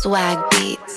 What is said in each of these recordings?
Swag Beats.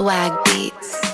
Swag Beats.